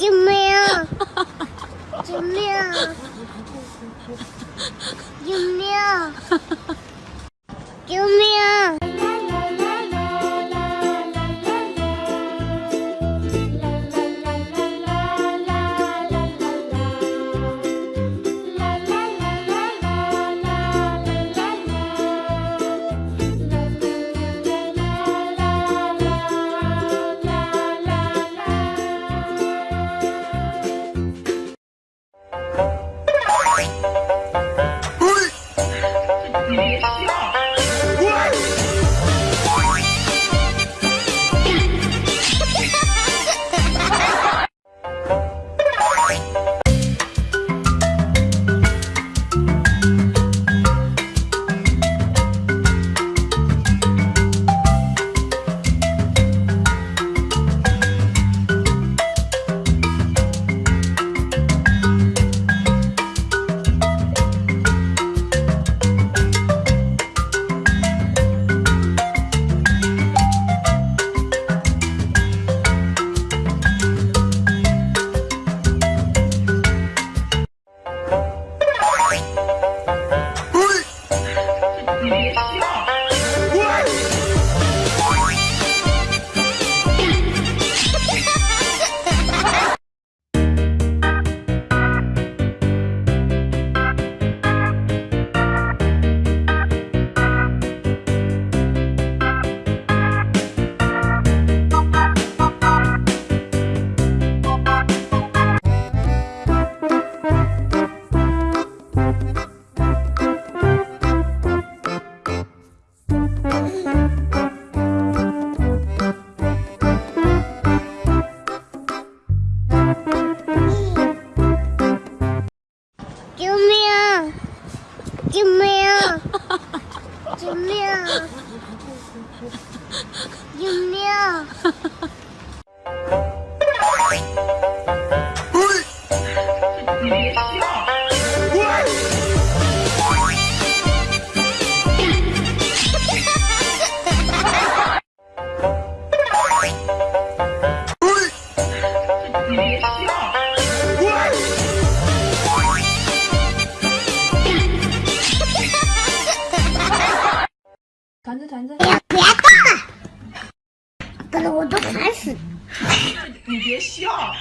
救命救命救命救命子团子，不要不要动了，不然我都烦死。你别笑。